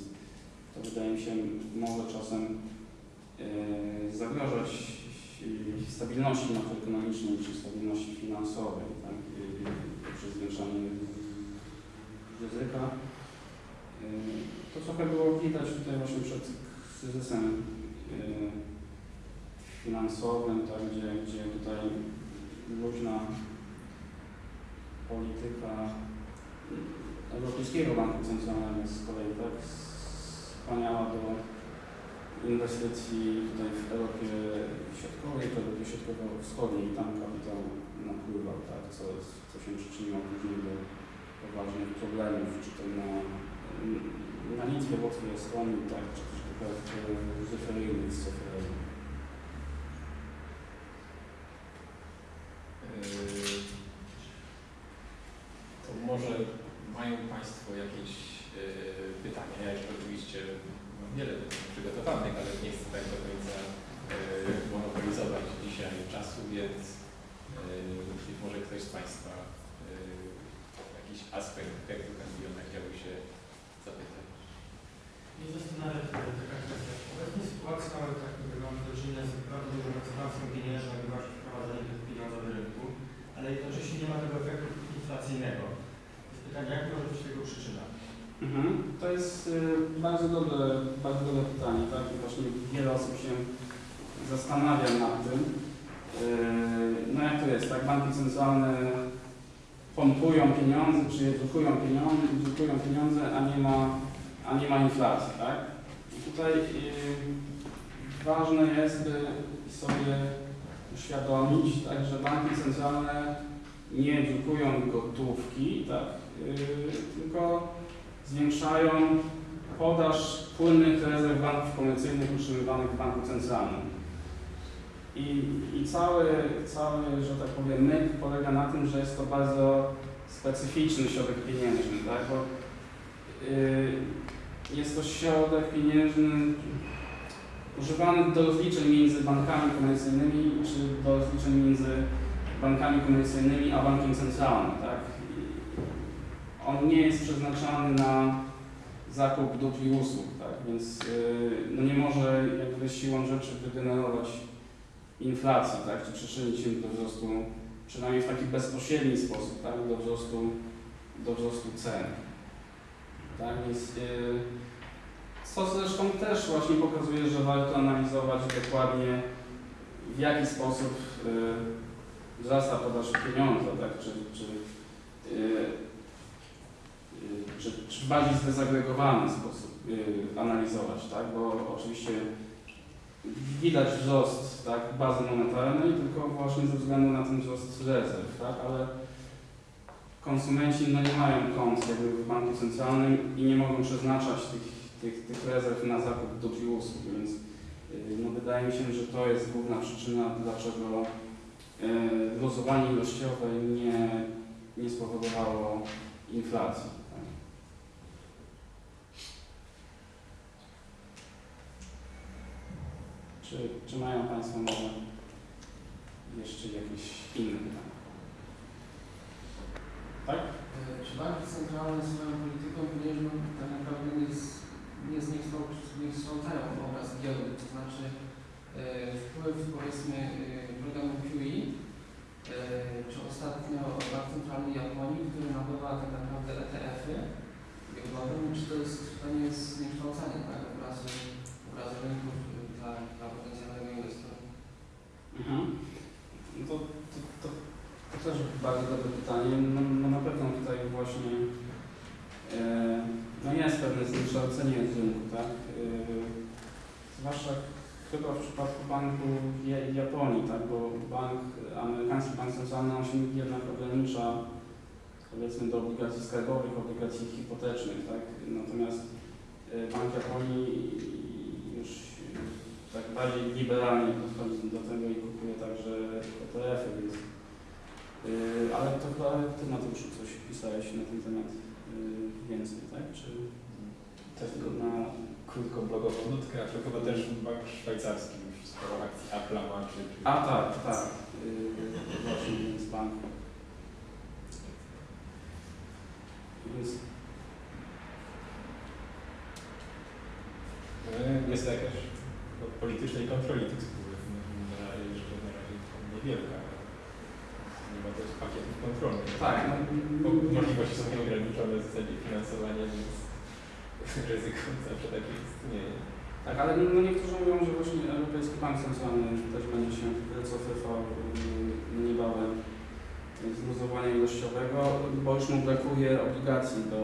to wydaje mi się może czasem yy, zagrażać stabilności makroekonomicznej czy stabilności finansowej, tak, poprzez zwiększanie ryzyka. Yy, To trochę było widać tutaj właśnie przed kryzysem yy, finansowym, tak, gdzie, gdzie tutaj luźna polityka Europejskiego Banku Centralnego z kolei tak skłaniała do inwestycji tutaj w Europie Środkowej, w Europie Środkowo-Wschodniej tam kapitał napływał, tak, co, co się przyczyniło później do poważnych problemów, czy to na na Litwie, Łotwie, Estonii, tak, czy też w referyjnych z. Yy, To może mają Państwo jakieś yy, pytania? Ja jeszcze oczywiście mam wiele pytań przygotowanych, ale nie chcę tak do końca yy, monopolizować dzisiaj czasu, więc yy, być może ktoś z Państwa yy, jakiś aspekt efektu Candiona chciałby się zapytać. Nie zastanawia się taka kwestia. Obecnie sytuacja tak jakby mamy do czynienia z bardzo dużą ekspansją pieniężną, jak właśnie wprowadzenie tych pieniądza do rynku, ale jednocześnie nie ma tego efektu inflacyjnego. Jest pytanie, jak może być tego przyczyna? Mhm. To jest y, bardzo dobre, bardzo dobre pytanie, tak? I właśnie wiele osób się zastanawia nad tym. Yy, no jak to jest, tak? Banki centralne pompują pieniądze, czy drukują pieniądze, drukują pieniądze, a nie ma, a nie ma inflacji, tak? I tutaj yy, ważne jest, by sobie uświadomić, tak, że banki centralne nie drukują gotówki, tak? Yy, tylko zwiększają podaż płynnych rezerw banków komercyjnych utrzymywanych w banku centralnym. I, cały, cały, że tak powiem, myk polega na tym, że jest to bardzo specyficzny środek pieniężny, tak? bo y, jest to środek pieniężny używany do rozliczeń między bankami komercyjnymi czy do rozliczeń między bankami komercyjnymi a bankiem centralnym. Tak? On nie jest przeznaczany na zakup dóbr i usług, tak? więc yy, no nie może jakby siłą rzeczy wygenerować inflacji, tak? czy przyczynić się do wzrostu, przynajmniej w taki bezpośredni sposób, tak? do, wzrostu, do wzrostu cen. Tak? Więc, yy, co zresztą też właśnie pokazuje, że warto analizować dokładnie w jaki sposób yy, wzrasta podaż pieniądza, tak? czy, czy yy, czy, czy w bardziej zdezagregowany sposób analizować, tak? Bo oczywiście widać wzrost tak, bazy monetarnej, tylko właśnie ze względu na ten wzrost rezerw, tak? Ale konsumenci no, nie mają kont jakby w banku centralnym i nie mogą przeznaczać tych, tych, tych rezerw na zakup dóbr i usług, więc y, no, wydaje mi się, że to jest główna przyczyna, dlaczego y, luzowanie ilościowe nie, nie spowodowało inflacji. Tak? Czy, czy mają Państwo może jeszcze jakieś inne pytania? Tak? E, Czy banki centralne swoją polityką pieniężną tak naprawdę nie, z- nie zniekształ- zniekształcają obraz giełdy? To znaczy e, wpływ powiedzmy e, programu QE, e, czy ostatnio Bank Centralny Japonii, który nabywa tak naprawdę ETF-y giełdowe, czy to, jest, to nie jest zniekształcanie tak, obrazu, obrazu rynków dla, dla potencjalnego inwestora? Mhm. No to, to, to, to też bardzo dobre pytanie. No, no na pewno tutaj właśnie e, no jest pewne zniekształcenie rynku, tak? E, zwłaszcza chyba w przypadku banku Ja- Japonii, tak? Bo bank, amerykański bank centralny on się jednak ogranicza powiedzmy do obligacji skarbowych, obligacji hipotecznych, tak? Natomiast e, Bank Japonii tak bardziej liberalnie podchodzi do tego i kupuje także ETF-y, więc yy, ale to chyba Ty Mateuszu coś pisałeś na ten temat yy, więcej, tak? Czy Tylko na... krótką blogową nutkę, a to chyba też bank szwajcarski już sporo akcji Apple'a ma, czy, A tak, tak. Yy, właśnie więc bank. Więc E, Jest jakaś politycznej kontroli tych spółek. No, Na razie jeszcze na razie niewielka. Nie ma też pakietów kontrolnych. tak, no, Możliwości są nieograniczone w zasadzie finansowania, więc ryzyko zawsze takie istnieje. Tak, ale no niektórzy mówią, że właśnie Europejski Bank Centralny też będzie się wycofywał yy, niebawem z luzowania ilościowego, bo już mu brakuje obligacji do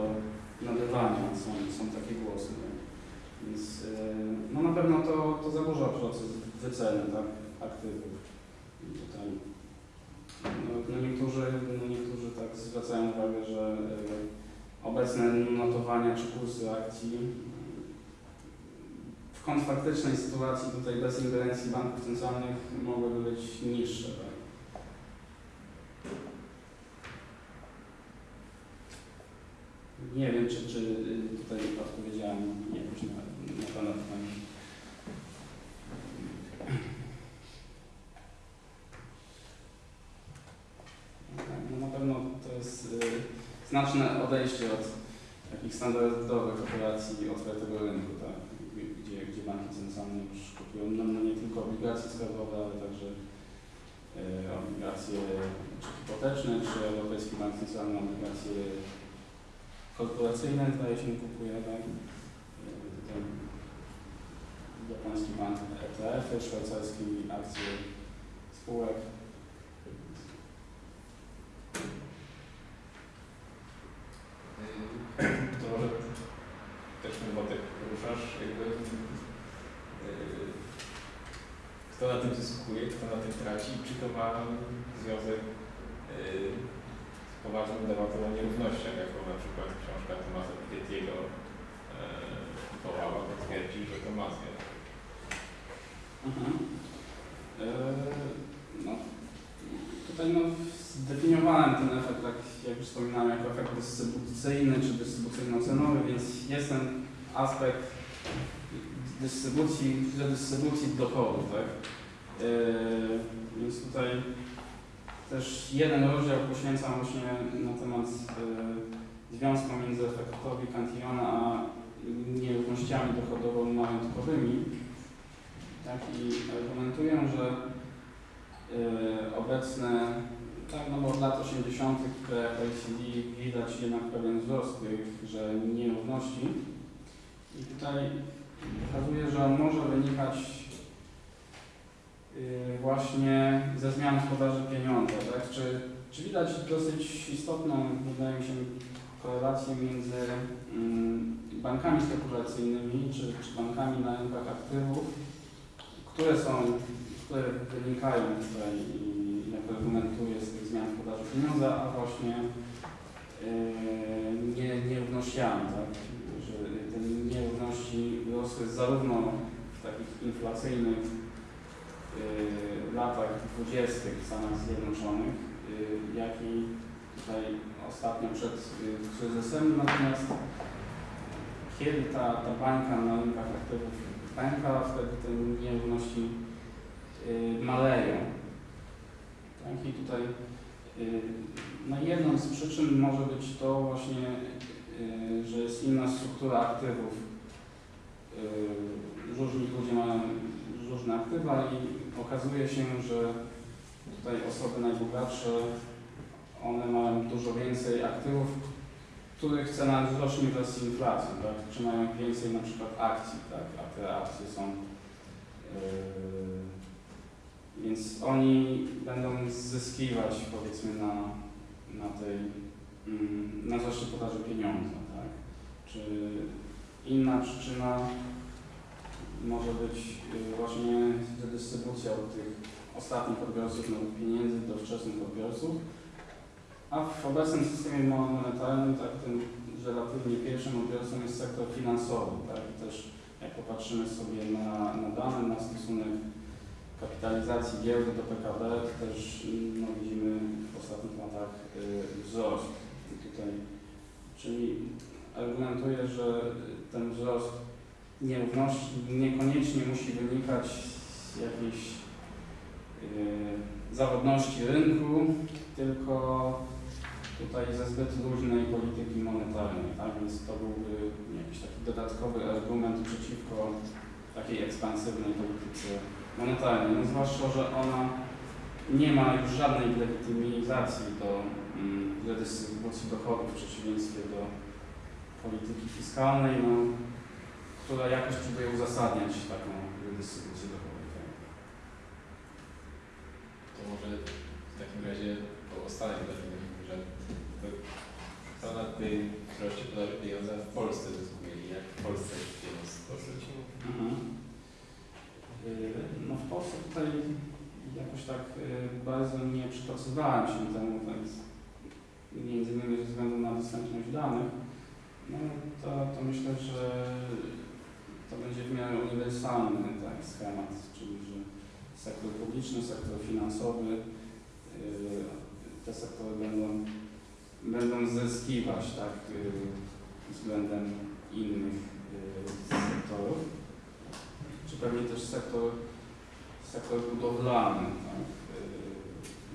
nabywania. Są, są takie głosy. Tak? Więc yy, no na pewno to, to zaburza proces wyceny tak, aktywów. Tutaj, no, no niektórzy, no niektórzy tak zwracają uwagę, że yy, obecne notowania czy kursy akcji. W kontraktycznej sytuacji tutaj bez ingerencji banków centralnych mogłyby być niższe. Tak? Nie wiem, czy, czy tutaj odpowiedziałem jakoś na, na Pana pytanie. Tak, No na pewno to jest y, znaczne odejście od takich standardowych operacji otwartego rynku, tak? gdzie, gdzie banki centralne już kupują no, no nie tylko obligacje skarbowe, ale także y, obligacje czy hipoteczne, czy Europejski Bank Centralny obligacje korporacyjne, zdaje się kupuje, tak? Japoński bank ETF, szwajcarski akcje spółek. To może też ten wątek poruszasz, jakby yy, kto na tym zyskuje, kto na tym traci, czy to ma związek yy, z poważną debatą o nierównościach, jaką na przykład książka Tomasa Piketty'ego yy, wołała, bo twierdzi, że to ma związek. Mhm. E, No, tutaj no, zdefiniowałem ten efekt, tak jak wspominałem, jako efekt dystrybucyjny czy dystrybucyjno-cenowy, więc jest ten aspekt dystrybucji, redystrybucji dochodu, tak? E, Więc tutaj też jeden rozdział poświęcam właśnie na temat e, związku między efektowi Cantillona a nierównościami dochodowo-majątkowymi. Tak, i argumentuję, że y, obecne, tak, no bo od lat 80. w OECD widać jednak pewien wzrost tych, że nierówności. I tutaj pokazuje, że on może wynikać y, właśnie ze zmian podaży pieniądza, tak? Czy, czy widać dosyć istotną, wydaje mi się, korelację między mm, bankami spekulacyjnymi czy, czy bankami na rynkach aktywów, które są, które wynikają tutaj i jak argumentuję z tych zmian w podaży pieniądza, a właśnie yy, nie, nierównościami, tak? że te nierówności rosły zarówno w takich inflacyjnych yy, latach dwudziestych w Stanach Zjednoczonych, yy, jak i tutaj ostatnio przed kryzysem, natomiast kiedy ta, ta bańka na rynkach aktywów pęka, wtedy te nierówności y, maleją. Tak? I tutaj y, no jedną z przyczyn może być to właśnie, y, że jest inna struktura aktywów. Różni ludzie mają różne aktywa i okazuje się, że tutaj osoby najbogatsze, one mają dużo więcej aktywów, których cena wzrośnie wraz z inflacją, tak? czy mają więcej na przykład akcji, tak? a te akcje są, yy, więc oni będą zyskiwać powiedzmy na, na tej, mm, na wzroście podaży pieniądza, tak? Czy inna przyczyna może być yy, właśnie redystrybucja od tych ostatnich odbiorców nowych pieniędzy do wczesnych odbiorców, a w obecnym systemie monetarnym tak tym relatywnie pierwszym odbiorcą jest sektor finansowy. Tak? Też jak popatrzymy sobie na, na dane, na stosunek kapitalizacji giełdy do PKB, to też no, widzimy w ostatnich latach y, wzrost. Tutaj, czyli argumentuję, że ten wzrost nierówności niekoniecznie musi wynikać z jakiejś y, zawodności rynku, tylko tutaj ze zbyt luźnej polityki monetarnej, tak? Więc to byłby jakiś taki dodatkowy argument przeciwko takiej ekspansywnej polityce monetarnej. No zwłaszcza, że ona nie ma już żadnej legitymizacji do mm, redystrybucji dochodów w przeciwieństwie do polityki fiskalnej, no, która jakoś próbuje uzasadniać taką redystrybucję dochodów. Tak? To może w takim razie po ostatnim kto na tej wzroście podaży pieniądza w Polsce zyskuje i jak w Polsce pieniądz tworzyć. Mhm. No w Polsce tutaj jakoś tak y, bardzo nie przypatrywałem się temu, więc między innymi ze względu na dostępność danych. No to, to myślę, że to będzie w miarę uniwersalny tak, schemat, czyli że sektor publiczny, sektor finansowy, yy, te sektory będą, będą zyskiwać tak, yy, względem innych yy, sektorów. Czy pewnie też sektor, sektor budowlany tak,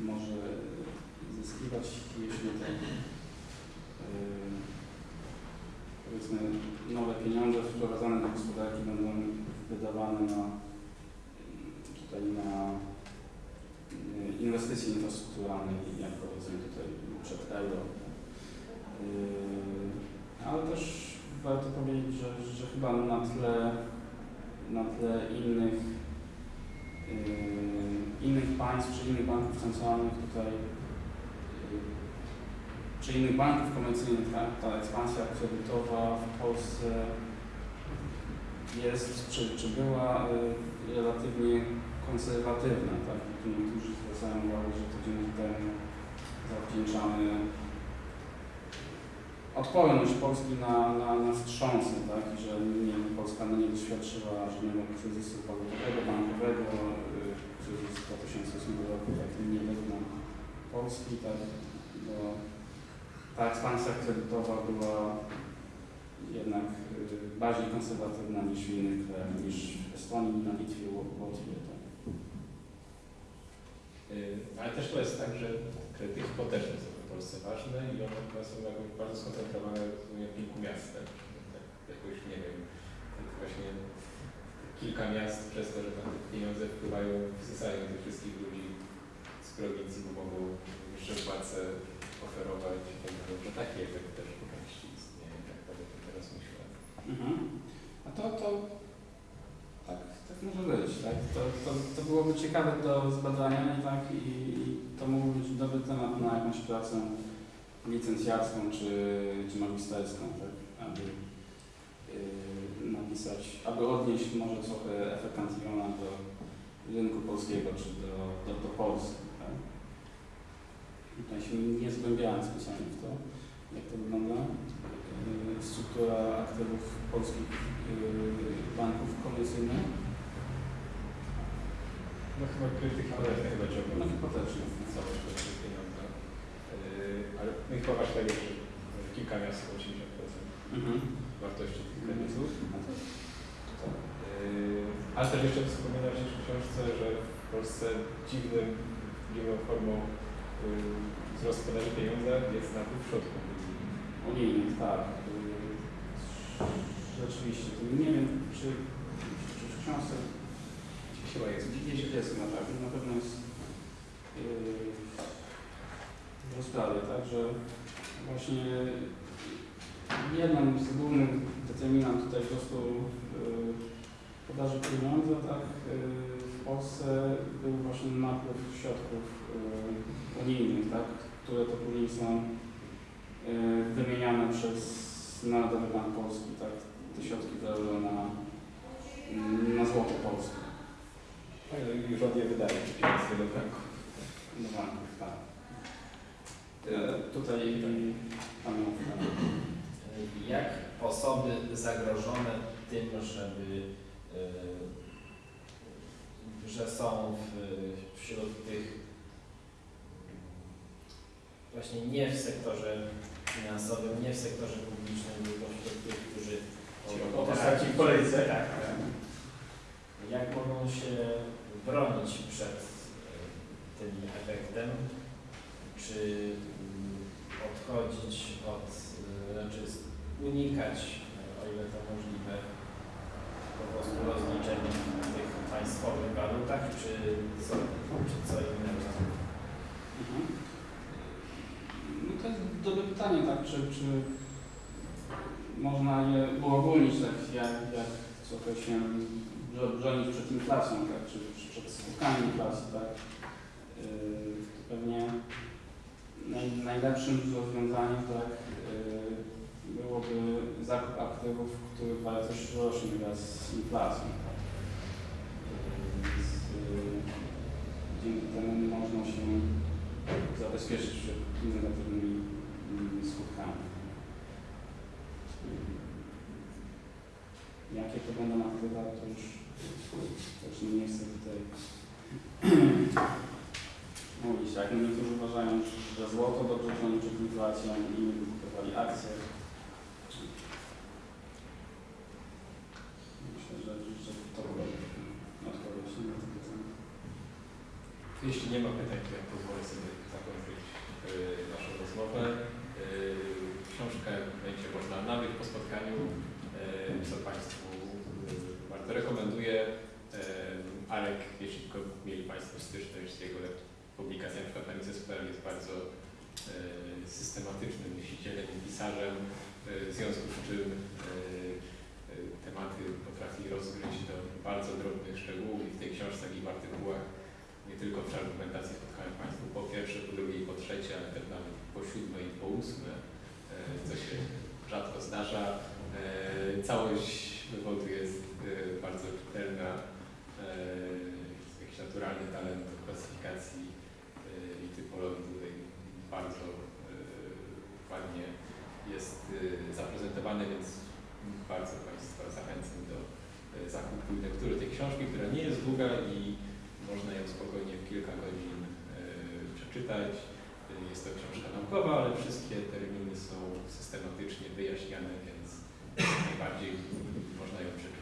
yy, może zyskiwać, jeśli te powiedzmy nowe pieniądze wprowadzane do gospodarki będą wydawane na tutaj na y, inwestycje infrastrukturalne, jak powiedzmy tutaj przed euro. Yy, Ale też warto powiedzieć, że, że chyba na tle, na tle innych, yy, innych państw czy innych banków centralnych tutaj yy, czy innych banków komercyjnych, tak, ta ekspansja kredytowa w Polsce jest, czy, czy była relatywnie konserwatywna, tak? Niektórzy zwracają uwagę, że to dzięki temu zawdzięczamy odporność Polski na, na, na wstrząsy, tak? I że nie, Polska nie doświadczyła żadnego kryzysu walutowego, bankowego, y, kryzys 2008 roku, tak nie dotknął Polski, tak? Bo ta ekspansja kredytowa była jednak y, bardziej konserwatywna niż w innych krajach, niż w Estonii, na Litwie, Łotwie. Tak. Yy, Ale też to jest tak, że kredyty hipoteczne są w Polsce ważne i one są jakoś bardzo skoncentrowane w kilku miastach. Tak, jakoś nie wiem, tak właśnie kilka miast przez to, że tam te pieniądze wpływają, wysysają tych wszystkich ludzi z prowincji, bo mogą wyższe płace oferować i tak taki efekt też części istnieje, tak to teraz myślę. Mhm. A to, to może być. Tak? To, to, to byłoby ciekawe do zbadania tak? I, i to mógłby być dobry temat na jakąś pracę licencjacką czy, czy magisterską, tak? aby yy, napisać, aby odnieść może trochę efekt Antiona do rynku polskiego czy do, do, do Polski. Tak? Tutaj się nie zgłębiałem specjalnie w to, jak to wygląda. Yy, struktura aktywów polskich yy, banków komercyjnych. No chyba kredyty hipoteczne chyba ciągną. No hipotecznych. całość to jest pieniądze. Yy, ale no i chyba tak jest, że kilka miast chyba 80% Mhm. wartości tych kredytów. A to, to, Yy, ale też jeszcze wspominałeś w książce, że w Polsce dziwnym, dziwną formą yy, wzrost podaży pieniądza jest napływ środków. unijnych, tak. Rzeczywiście. Nie wiem, czy, czy w książce Chyba jest. gdzieś jest na pewno, na pewno jest yy, w rozprawie, tak, że właśnie jedną z głównych determinant tutaj po prostu yy, podaży pieniądza, tak, yy, w Polsce był właśnie napływ środków unijnych, tak, które to później są wymieniane przez Narodowy Bank Polski, tak, te środki na, na złoto polskie. Tak, i rząd je wydaje, pieniądze do banku. Do banków, tak. E, tutaj pamiątka. Jak osoby zagrożone tym, żeby, y, że są w, wśród tych właśnie nie w sektorze finansowym, nie w sektorze publicznym, tylko wśród tych, którzy Po postaci w kolejce. Tak. Się bronić przed y, tym efektem? Czy mm, odchodzić od, y, znaczy unikać, y, o ile to możliwe, po prostu rozliczeń w tych państwowych walutach, czy co, czy co innego? Mhm. No to jest dobre pytanie, tak, czy, czy można je uogólnić, tak, jak, jak trochę się bro- bronić przed inflacją, tak, czy, przed skutkami inflacji, tak. Yy, pewnie naj, najlepszym rozwiązaniem, tak, yy, byłoby zakup aktywów, których wartość rośnie wraz z inflacją. Yy, Więc yy, dzięki temu można się zabezpieczyć przed negatywnymi skutkami. jakie to będą aktywa, to już, już nie chcę tutaj mówić. No niektórzy uważają, że złoto dobrze chroni przed inflacją i kupowali akcje. Myślę, że, że to była odpowiedź na to pytanie. Jeśli nie ma pytań, to ja pozwolę sobie zakończyć yy, naszą rozmowę. Yy, książkę będzie można nabyć po spotkaniu, yy, co Państwu Yy, Arek, jeśli tylko mieli Państwo styczność z jego publikacjami, na przykład Mises.pl jest bardzo systematycznym myślicielem i pisarzem, w związku z czym tematy potrafi rozgryźć do bardzo drobnych szczegółów i w tej książce i w artykułach nie tylko w argumentacji spotkałem Państwu po pierwsze, po drugie i po trzecie, ale też nawet po siódme i po ósme, co się rzadko zdarza. Całość wywodu jest bardzo czytelna, jest jakiś naturalny talent do klasyfikacji e, i typologii tutaj bardzo ładnie jest zaprezentowany, więc bardzo Państwa zachęcam do zakupu lektury tej książki, która nie jest długa i można ją spokojnie w kilka godzin przeczytać. Jest to książka naukowa, ale wszystkie terminy są systematycznie wyjaśniane, więc najbardziej można ją przeczytać.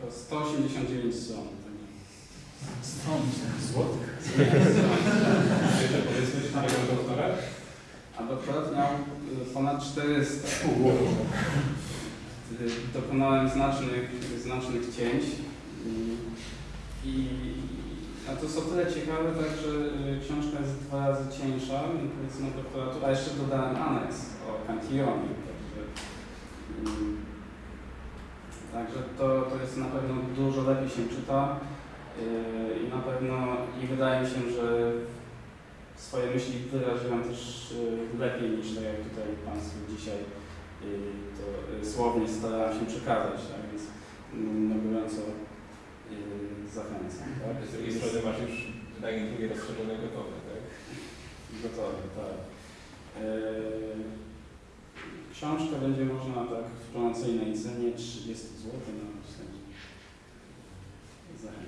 To 189 stron. Złoty. Jeszcze powiedzmy, czy tego doktora? A doktorat miał y, ponad 400. Y, Dokonałem znacznych, znacznych cięć i, i a to jest o tyle ciekawe, tak, że y, książka jest dwa razy cieńsza, powiedzmy doktoratu, a jeszcze dodałem aneks o Cantillionie, także, y, także to, to jest na pewno dużo lepiej się czyta y, i na pewno i wydaje mi się, że swoje myśli wyraziłem też y, lepiej niż tak jak tutaj Państwu dzisiaj y, to słownie starałem się przekazać, tak więc mm, no, gorąco zachęcam. Tak? Z drugiej strony masz już wydanie drugie rozszerzone gotowe, tak? Gotowe, tak. Książkę będzie można tak w promocyjnej cenie 30 zł na że Zachęcam.